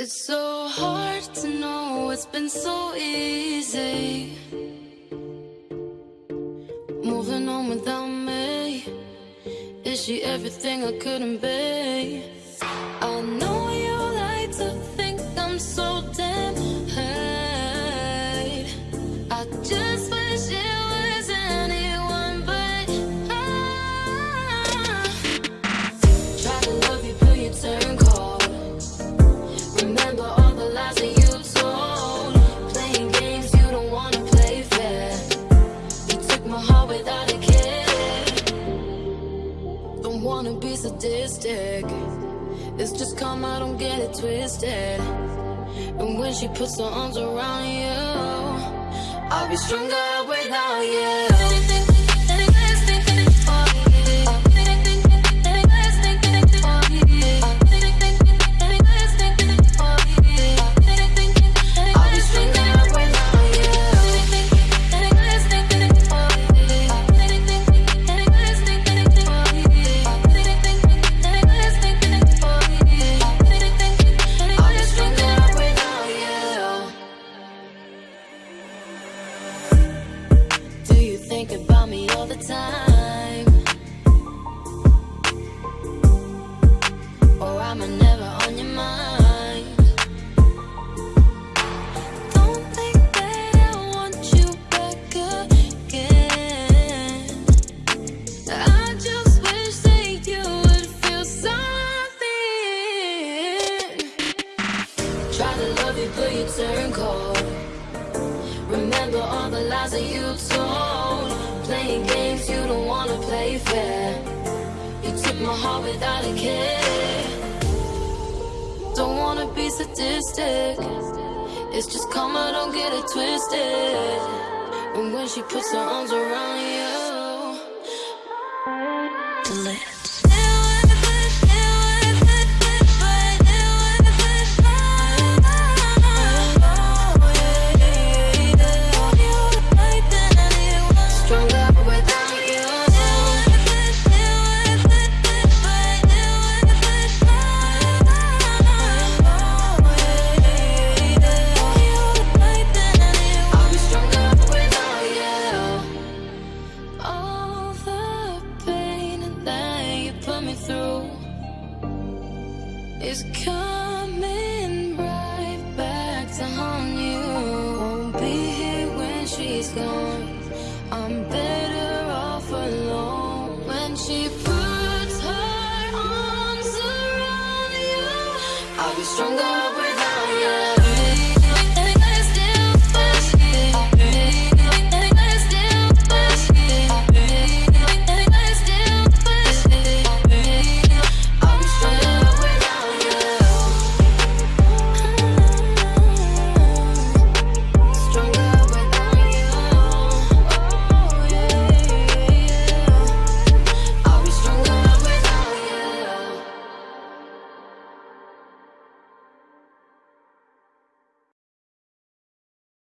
It's so hard to know, it's been so easy. Moving on without me. Is she everything I couldn't be? Don't wanna be sadistic. It's just karma, don't get it twisted. And when she puts her arms around you, I'll be stronger without you. The time? Or am I never on your mind? Don't think that I want you back again. I just wish that you would feel something. Try to love you, but you turn cold. Remember all the lies that you told. Games you don't wanna play fair. You took my heart without a care. Don't wanna be sadistic. It's just karma, don't get it twisted. And when she puts her arms around is coming right back to haunt you. Won't be here when she's gone. I'm better off alone when she puts her arms around you. I'll stronger.